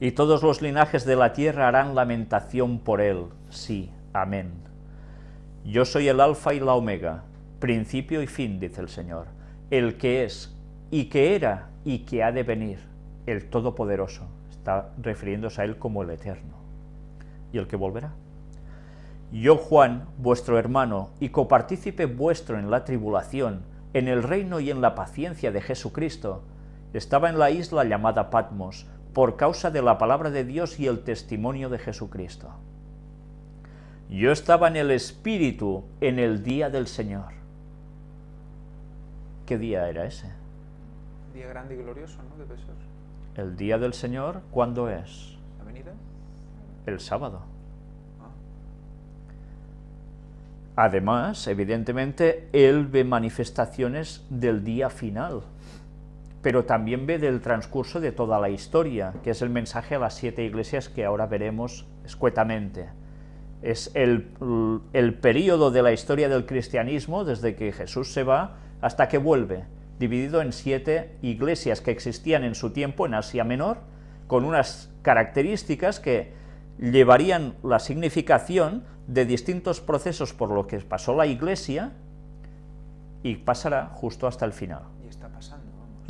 y todos los linajes de la tierra harán lamentación por él. Sí, amén. Yo soy el alfa y la omega, principio y fin, dice el Señor, el que es, y que era, y que ha de venir, el Todopoderoso, está refiriéndose a él como el Eterno, y el que volverá. Yo, Juan, vuestro hermano, y copartícipe vuestro en la tribulación, en el reino y en la paciencia de Jesucristo, estaba en la isla llamada Patmos, por causa de la palabra de Dios y el testimonio de Jesucristo. Yo estaba en el Espíritu en el día del Señor. ¿Qué día era ese? Día grande y glorioso, ¿no? Debe ser. El día del Señor, ¿cuándo es? ¿La venida? El sábado. Ah. Además, evidentemente, él ve manifestaciones del día final, pero también ve del transcurso de toda la historia, que es el mensaje a las siete iglesias que ahora veremos escuetamente. Es el, el periodo de la historia del cristianismo, desde que Jesús se va hasta que vuelve, dividido en siete iglesias que existían en su tiempo en Asia Menor, con unas características que llevarían la significación de distintos procesos por lo que pasó la iglesia y pasará justo hasta el final.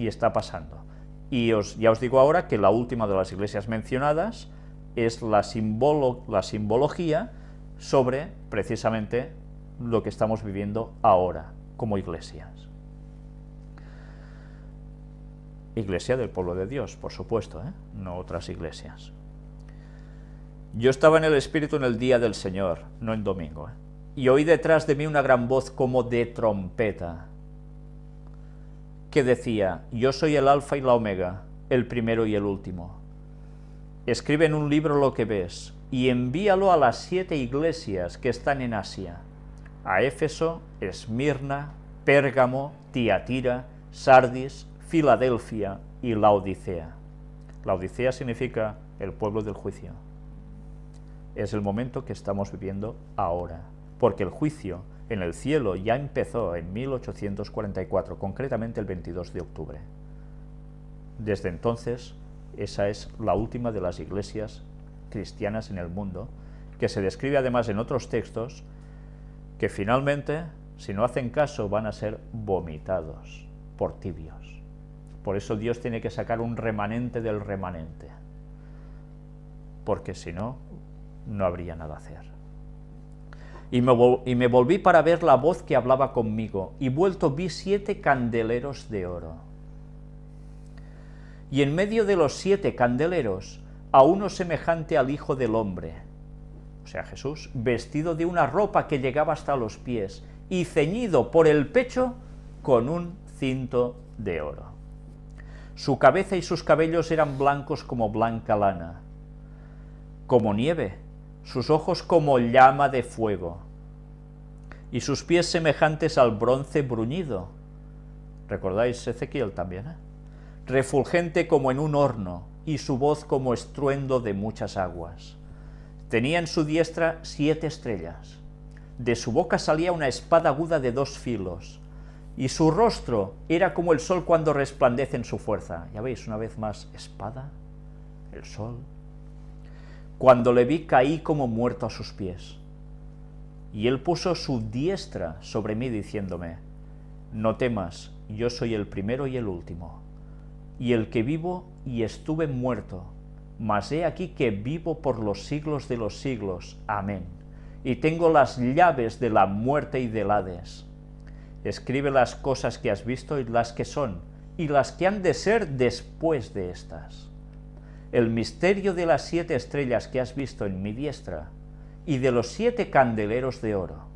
Y está pasando. Y os, ya os digo ahora que la última de las iglesias mencionadas es la, simbolo, la simbología sobre precisamente lo que estamos viviendo ahora como iglesias. Iglesia del pueblo de Dios, por supuesto, ¿eh? no otras iglesias. Yo estaba en el Espíritu en el día del Señor, no en domingo, ¿eh? y oí detrás de mí una gran voz como de trompeta, que decía, yo soy el alfa y la omega, el primero y el último. Escribe en un libro lo que ves, y envíalo a las siete iglesias que están en Asia, a Éfeso, Esmirna, Pérgamo, Tiatira, Sardis, Filadelfia y Laodicea. Laodicea significa el pueblo del juicio. Es el momento que estamos viviendo ahora, porque el juicio en el cielo ya empezó en 1844, concretamente el 22 de octubre. Desde entonces, esa es la última de las iglesias cristianas en el mundo, que se describe además en otros textos, que finalmente, si no hacen caso, van a ser vomitados por tibios. Por eso Dios tiene que sacar un remanente del remanente, porque si no, no habría nada a hacer. Y me, volví para ver la voz que hablaba conmigo, y vuelto vi siete candeleros de oro. Y en medio de los siete candeleros, a uno semejante al Hijo del Hombre, o sea Jesús, vestido de una ropa que llegaba hasta los pies, y ceñido por el pecho con un cinto de oro. Su cabeza y sus cabellos eran blancos como blanca lana, como nieve, sus ojos como llama de fuego, y sus pies semejantes al bronce bruñido. ¿Recordáis Ezequiel también? Eh? Refulgente como en un horno, y su voz como estruendo de muchas aguas. Tenía en su diestra siete estrellas. De su boca salía una espada aguda de dos filos, y su rostro era como el sol cuando resplandece en su fuerza. Ya veis, una vez más, espada, el sol. Cuando le vi caí como muerto a sus pies. Y él puso su diestra sobre mí diciéndome, no temas, yo soy el primero y el último, y el que vivo y estuve muerto, mas he aquí que vivo por los siglos de los siglos. Amén. Y tengo las llaves de la muerte y del Hades. Escribe las cosas que has visto y las que son, y las que han de ser después de estas. El misterio de las siete estrellas que has visto en mi diestra, y de los siete candeleros de oro.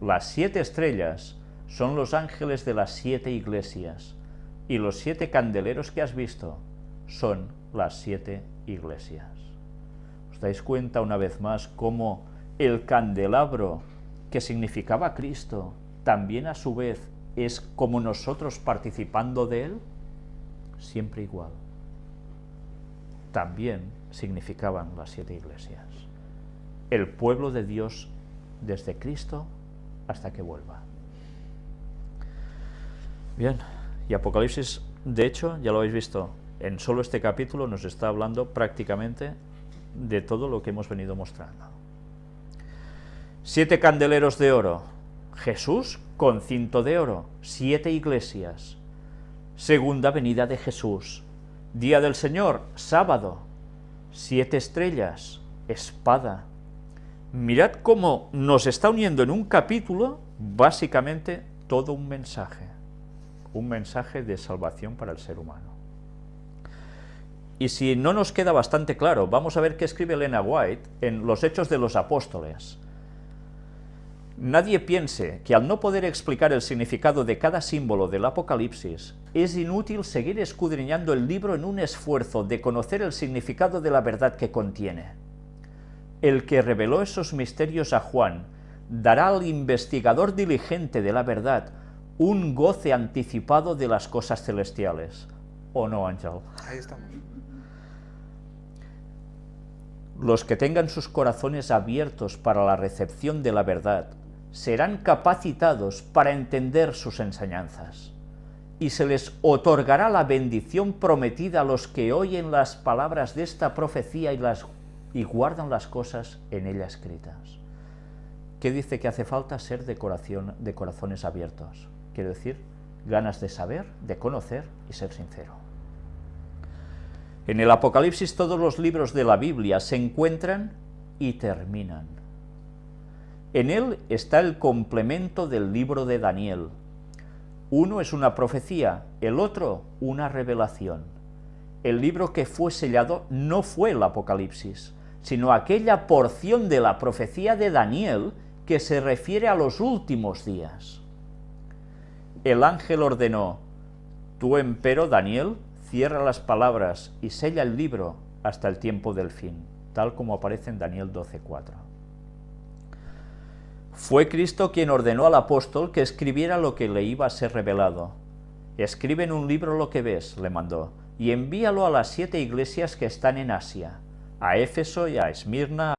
Las siete estrellas son los ángeles de las siete iglesias, y los siete candeleros que has visto son las siete iglesias. ¿Os dais cuenta una vez más cómo el candelabro que significaba Cristo también a su vez es como nosotros participando de él? Siempre igual. También significaban las siete iglesias. El pueblo de Dios desde Cristo hasta que vuelva. Bien, y Apocalipsis, de hecho, ya lo habéis visto, En solo este capítulo nos está hablando prácticamente de todo lo que hemos venido mostrando. Siete candeleros de oro, Jesús con cinto de oro, siete iglesias. Segunda venida de Jesús, día del Señor, sábado, siete estrellas, espada. Mirad cómo nos está uniendo en un capítulo, básicamente, todo un mensaje, un mensaje de salvación para el ser humano. Y si no nos queda bastante claro, vamos a ver qué escribe Elena White en Los Hechos de los Apóstoles. Nadie piense que al no poder explicar el significado de cada símbolo del Apocalipsis, es inútil seguir escudriñando el libro en un esfuerzo de conocer el significado de la verdad que contiene. El que reveló esos misterios a Juan dará al investigador diligente de la verdad un goce anticipado de las cosas celestiales. ¿O no, Ángel? Ahí estamos. Los que tengan sus corazones abiertos para la recepción de la verdad serán capacitados para entender sus enseñanzas, y se les otorgará la bendición prometida a los que oyen las palabras de esta profecía y, las, y guardan las cosas en ella escritas. ¿Qué dice que hace falta? Ser de, corazón, de corazones abiertos. Quiero decir, ganas de saber, de conocer y ser sincero. En el Apocalipsis todos los libros de la Biblia se encuentran y terminan en él está el complemento del libro de Daniel. Uno es una profecía, el otro una revelación. El libro que fue sellado no fue el Apocalipsis, sino aquella porción de la profecía de Daniel que se refiere a los últimos días. El ángel ordenó, tú empero, Daniel, cierra las palabras y sella el libro hasta el tiempo del fin, tal como aparece en Daniel 12.4. Fue Cristo quien ordenó al apóstol que escribiera lo que le iba a ser revelado. Escribe en un libro lo que ves, le mandó, y envíalo a las siete iglesias que están en Asia, a Éfeso y a Esmirna,